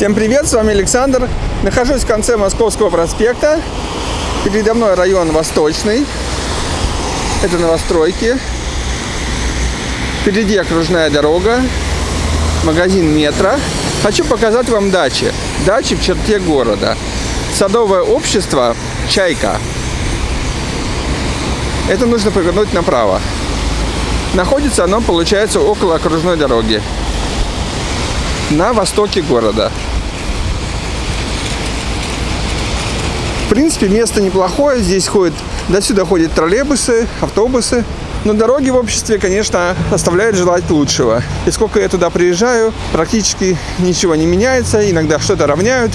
Всем привет, с вами Александр. Нахожусь в конце Московского проспекта. Передо мной район Восточный. Это новостройки. Впереди окружная дорога, магазин метро. Хочу показать вам дачи. Дачи в черте города. Садовое общество «Чайка». Это нужно повернуть направо. Находится оно, получается, около окружной дороги на востоке города. Принципе, место неплохое. Здесь ходят, до сюда ходят троллейбусы, автобусы. Но дороги в обществе, конечно, оставляют желать лучшего. И сколько я туда приезжаю, практически ничего не меняется. Иногда что-то равняют.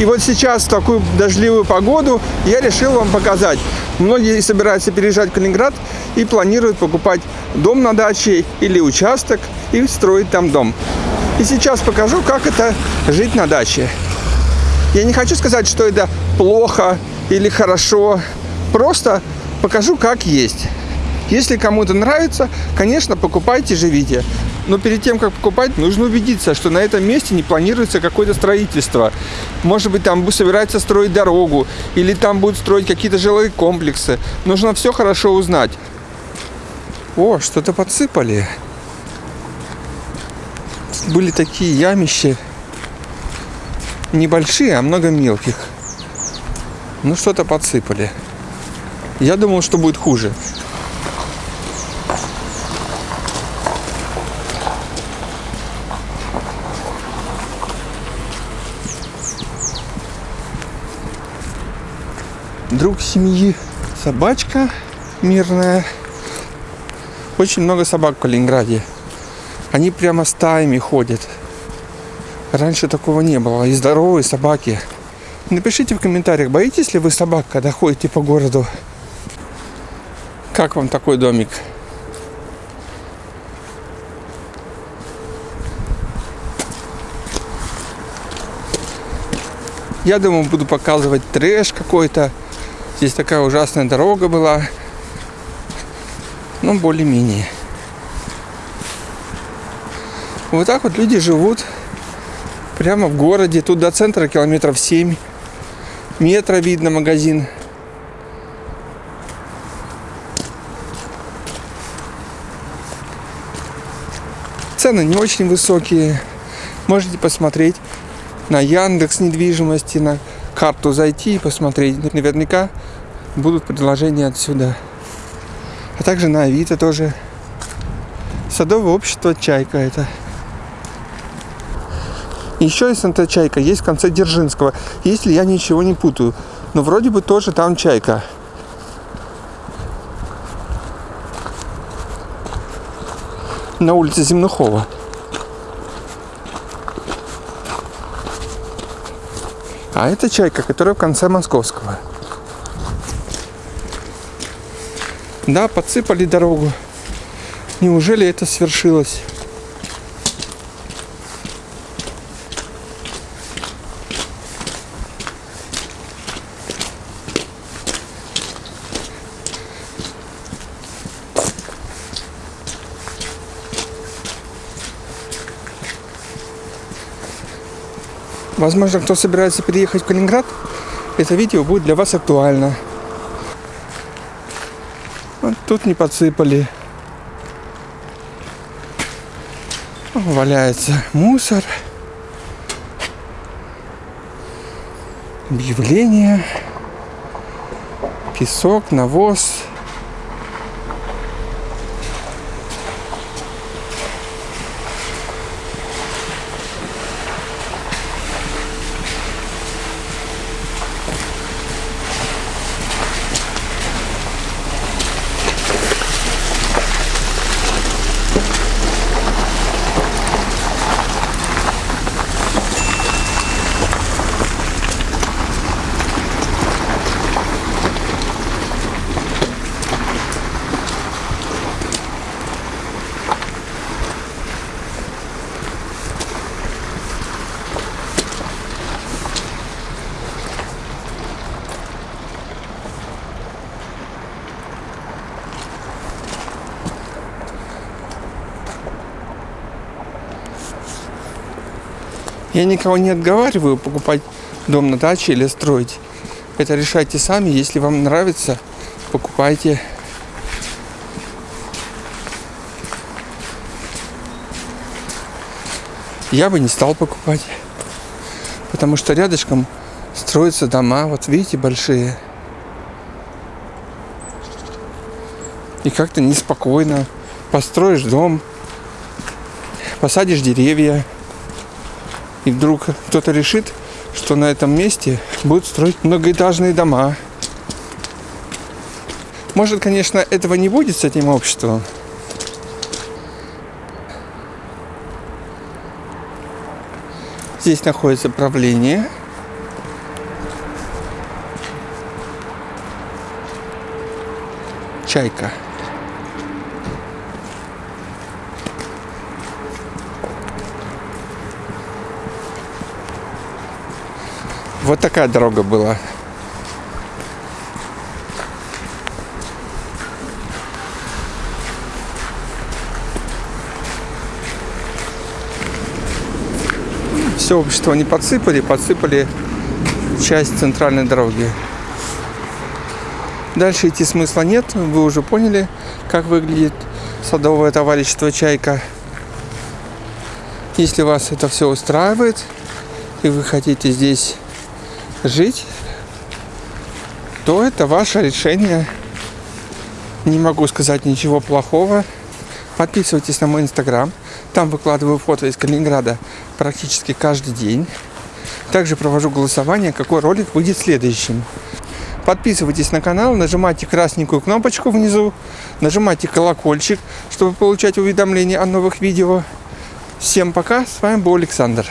И вот сейчас в такую дождливую погоду я решил вам показать. Многие собираются переезжать в Калининград и планируют покупать дом на даче или участок и строить там дом. И сейчас покажу, как это жить на даче. Я не хочу сказать, что это плохо или хорошо. Просто покажу, как есть. Если кому-то нравится, конечно, покупайте, живите. Но перед тем, как покупать, нужно убедиться, что на этом месте не планируется какое-то строительство. Может быть, там собирается строить дорогу, или там будут строить какие-то жилые комплексы. Нужно все хорошо узнать. О, что-то подсыпали были такие ямища. Небольшие, а много мелких. Ну, что-то подсыпали. Я думал, что будет хуже. Друг семьи собачка мирная. Очень много собак в Калининграде. Они прямо стаями ходят. Раньше такого не было. И здоровые собаки. Напишите в комментариях, боитесь ли вы собак, когда ходите по городу? Как вам такой домик? Я думаю, буду показывать трэш какой-то. Здесь такая ужасная дорога была. Ну, более-менее. Вот так вот люди живут прямо в городе. Тут до центра километров 7. Метро видно, магазин. Цены не очень высокие. Можете посмотреть на Яндекс недвижимости, на карту зайти и посмотреть. Наверняка будут предложения отсюда. А также на Авито тоже. Садовое общество «Чайка» это. Еще есть НТ «Чайка», есть в конце Дзержинского, если я ничего не путаю. Но вроде бы тоже там «Чайка». На улице Земнухова. А это «Чайка», которая в конце Московского. Да, подсыпали дорогу. Неужели это свершилось? Возможно, кто собирается переехать в Калининград, это видео будет для вас актуально. Вот тут не подсыпали. Валяется мусор. Объявление. Песок, навоз. Я никого не отговариваю покупать дом на даче или строить. Это решайте сами. Если вам нравится, покупайте. Я бы не стал покупать. Потому что рядышком строятся дома. Вот видите, большие. И как-то неспокойно. Построишь дом, посадишь деревья, и вдруг кто-то решит, что на этом месте будут строить многоэтажные дома. Может, конечно, этого не будет с этим обществом. Здесь находится правление. Чайка. Вот такая дорога была. Все общество не подсыпали, подсыпали часть центральной дороги. Дальше идти смысла нет, вы уже поняли, как выглядит садовое товарищество «Чайка». Если вас это все устраивает, и вы хотите здесь жить, то это ваше решение. Не могу сказать ничего плохого. Подписывайтесь на мой инстаграм. Там выкладываю фото из Калининграда практически каждый день. Также провожу голосование, какой ролик выйдет следующим. Подписывайтесь на канал, нажимайте красненькую кнопочку внизу, нажимайте колокольчик, чтобы получать уведомления о новых видео. Всем пока, с вами был Александр.